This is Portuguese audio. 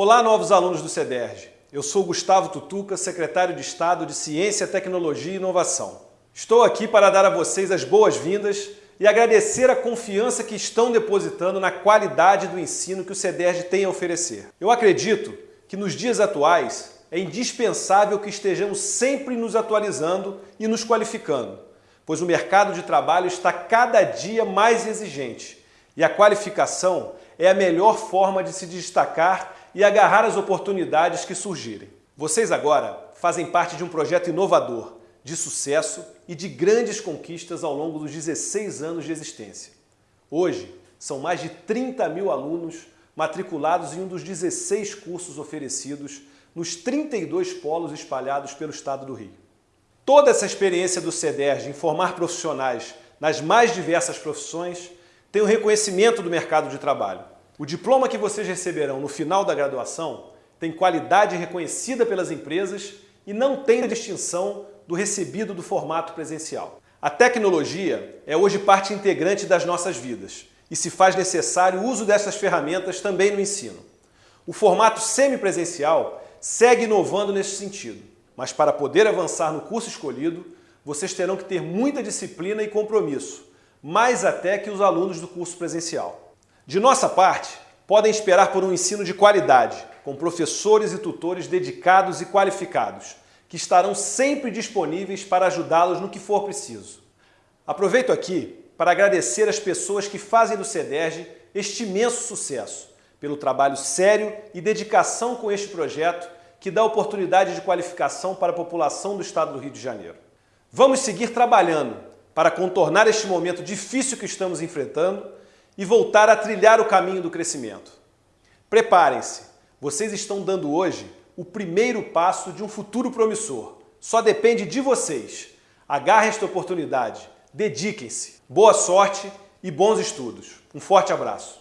Olá, novos alunos do CEDERJ. Eu sou Gustavo Tutuca, secretário de Estado de Ciência, Tecnologia e Inovação. Estou aqui para dar a vocês as boas-vindas e agradecer a confiança que estão depositando na qualidade do ensino que o CEDERJ tem a oferecer. Eu acredito que nos dias atuais é indispensável que estejamos sempre nos atualizando e nos qualificando, pois o mercado de trabalho está cada dia mais exigente e a qualificação é a melhor forma de se destacar e agarrar as oportunidades que surgirem. Vocês agora fazem parte de um projeto inovador, de sucesso e de grandes conquistas ao longo dos 16 anos de existência. Hoje, são mais de 30 mil alunos matriculados em um dos 16 cursos oferecidos nos 32 polos espalhados pelo estado do Rio. Toda essa experiência do CEDERJ em formar profissionais nas mais diversas profissões tem o um reconhecimento do mercado de trabalho. O diploma que vocês receberão no final da graduação tem qualidade reconhecida pelas empresas e não tem distinção do recebido do formato presencial. A tecnologia é hoje parte integrante das nossas vidas e se faz necessário o uso dessas ferramentas também no ensino. O formato semipresencial segue inovando nesse sentido, mas para poder avançar no curso escolhido, vocês terão que ter muita disciplina e compromisso, mais até que os alunos do curso presencial. De nossa parte, podem esperar por um ensino de qualidade, com professores e tutores dedicados e qualificados, que estarão sempre disponíveis para ajudá-los no que for preciso. Aproveito aqui para agradecer as pessoas que fazem do CEDERJ este imenso sucesso, pelo trabalho sério e dedicação com este projeto que dá oportunidade de qualificação para a população do estado do Rio de Janeiro. Vamos seguir trabalhando para contornar este momento difícil que estamos enfrentando e voltar a trilhar o caminho do crescimento. Preparem-se, vocês estão dando hoje o primeiro passo de um futuro promissor. Só depende de vocês. Agarrem esta oportunidade, dediquem-se. Boa sorte e bons estudos. Um forte abraço.